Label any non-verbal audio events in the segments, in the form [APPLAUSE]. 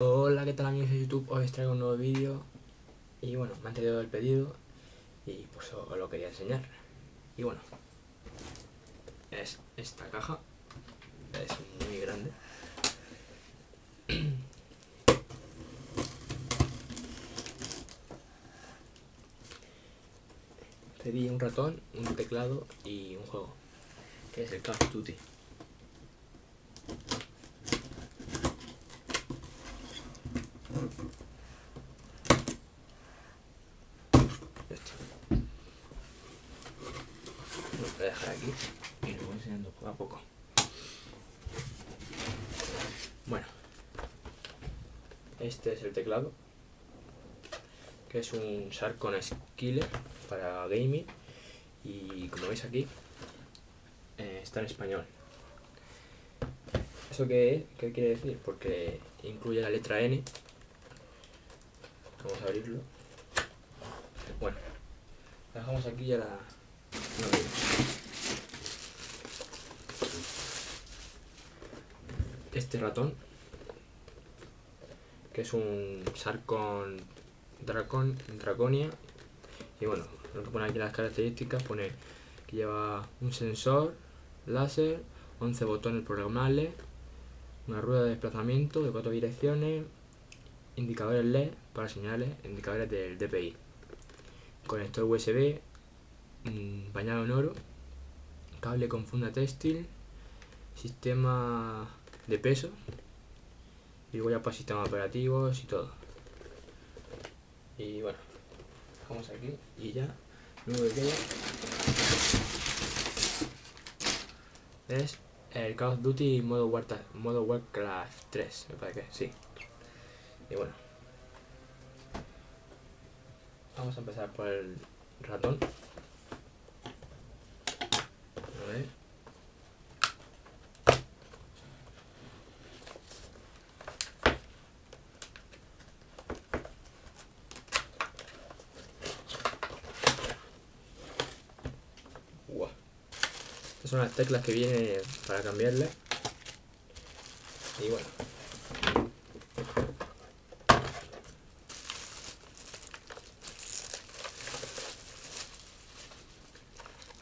Hola, ¿qué tal amigos de YouTube? Hoy os traigo un nuevo vídeo y bueno, me han traído el pedido y pues os lo quería enseñar. Y bueno, es esta caja, es muy grande. [CLEARS THROAT] Pedí un ratón, un teclado y un juego, que es el Call of Duty. Voy a dejar aquí y lo voy enseñando poco a poco. Bueno, este es el teclado, que es un Sarcon Skiller para gaming y como veis aquí eh, está en español. ¿Eso qué, qué quiere decir? Porque incluye la letra N. Vamos a abrirlo. Bueno, dejamos aquí ya la, este ratón, que es un Sarcon Dracon, Draconia, y bueno, lo que pone aquí las características, pone que lleva un sensor láser, 11 botones programables, una rueda de desplazamiento de cuatro direcciones, indicadores LED para señales, indicadores del DPI, conector USB, Mm, bañado en oro, cable con funda textil, sistema de peso y luego ya para sistemas operativos y todo. Y bueno, dejamos aquí y ya luego que es el Call of Duty modo, Warcraft, modo Warcraft 3, me parece que sí. Y bueno, vamos a empezar por el ratón. Estas son las teclas que vienen para cambiarle. Y bueno.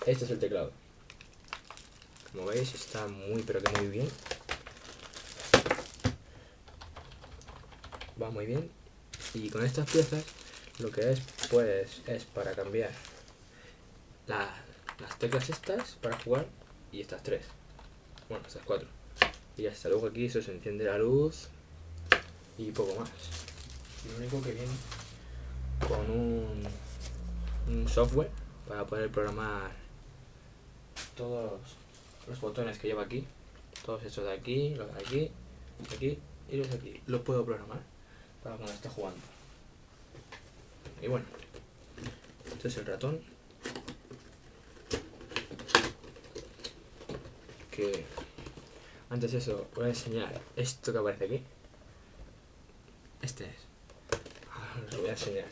Este es el teclado. Como veis está muy pero que muy bien. Va muy bien. Y con estas piezas lo que es pues es para cambiar la, las teclas estas para jugar y estas tres. Bueno, estas cuatro. Y ya está. Luego aquí se enciende la luz y poco más. Lo único que viene con un, un software para poder programar todos los botones que lleva aquí. Todos estos de aquí, los de aquí, los de aquí y los de aquí. Los puedo programar para cuando esté jugando. Y bueno, este es el ratón que antes de eso voy a enseñar esto que aparece aquí. Este es. Ahora lo voy a enseñar.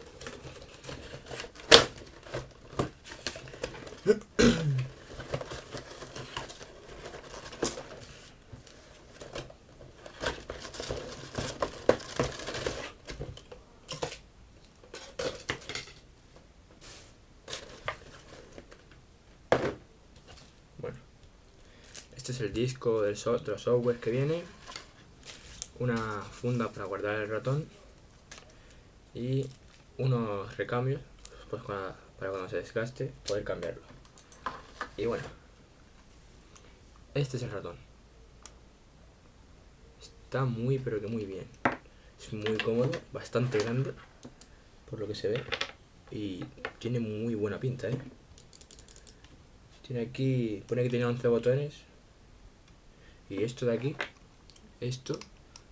Este es el disco del de los software que viene. Una funda para guardar el ratón. Y unos recambios pues para, cuando se desgaste poder cambiarlo. Y bueno, este es el ratón. Está muy pero que muy bien. Es muy cómodo, bastante grande por lo que se ve. Y tiene muy buena pinta, ¿eh? Tiene aquí, pone que tiene 11 botones, y esto de aquí esto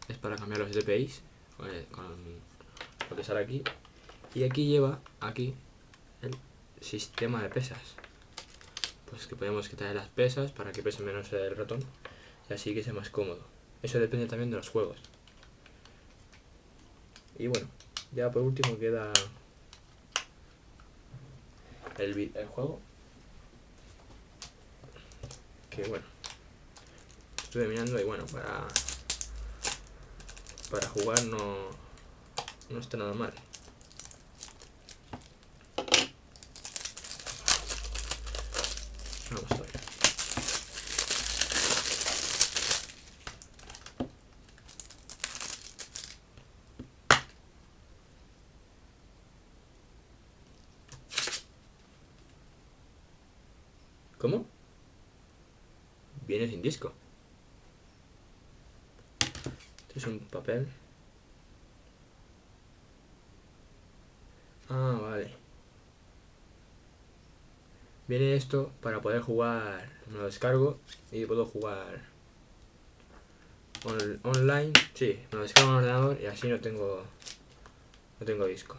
es para cambiar los DPIs con lo que sale aquí. Y aquí lleva aquí el sistema de pesas. Pues que podemos quitar las pesas para que pese menos el ratón y así que sea más cómodo. Eso depende también de los juegos. Y bueno ya por último queda el, el juego. Que bueno estuve mirando y bueno, para para jugar no, no está nada mal. ¿Cómo? Viene sin disco. Es un papel. Ah, vale. Viene esto para poder jugar. Me lo descargo y puedo jugar online. Sí, me lo descargo en el ordenador y así no tengo no tengo disco.